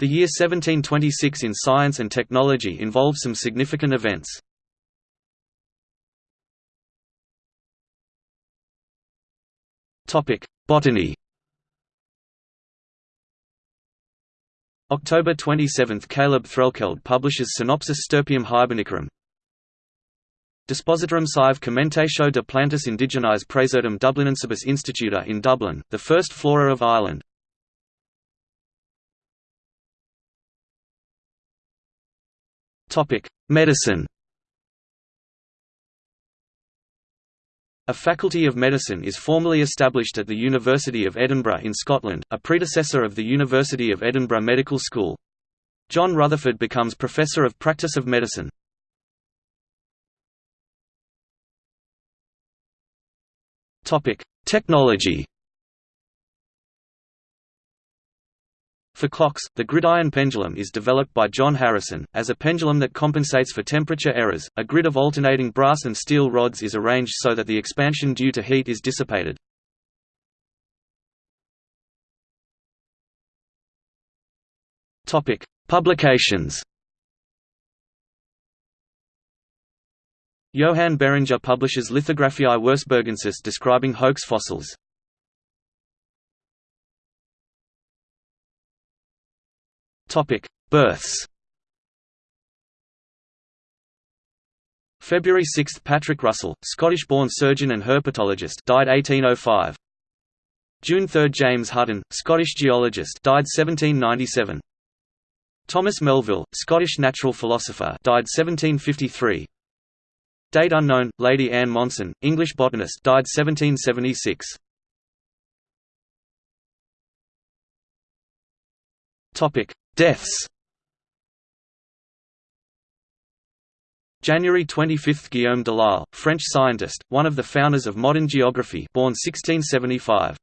The year 1726 in science and technology involved some significant events. Botany. October 27 – Caleb Threlkeld publishes Synopsis Stirpium Hibernicarum. Dispositarum sive commentatio de plantis indigenis praesertim Dublinensibus Instituta in Dublin, the first flora of Ireland Medicine A Faculty of Medicine is formally established at the University of Edinburgh in Scotland, a predecessor of the University of Edinburgh Medical School. John Rutherford becomes Professor of Practice of Medicine. Technology For clocks, the gridiron pendulum is developed by John Harrison, as a pendulum that compensates for temperature errors. A grid of alternating brass and steel rods is arranged so that the expansion due to heat is dissipated. Topic: Publications. Johann Beringer publishes Lithographiae Wirceburgensis describing hoax fossils. Topic: Births. February 6 – Patrick Russell, Scottish-born surgeon and herpetologist died 1805. June 3 – James Hutton, Scottish geologist died 1797. Thomas Melville, Scottish natural philosopher died 1753. Date unknown, Lady Anne Monson, English botanist died 1776. Topic: Deaths January 25 – Guillaume Delisle, French scientist, one of the founders of modern geography born 1675.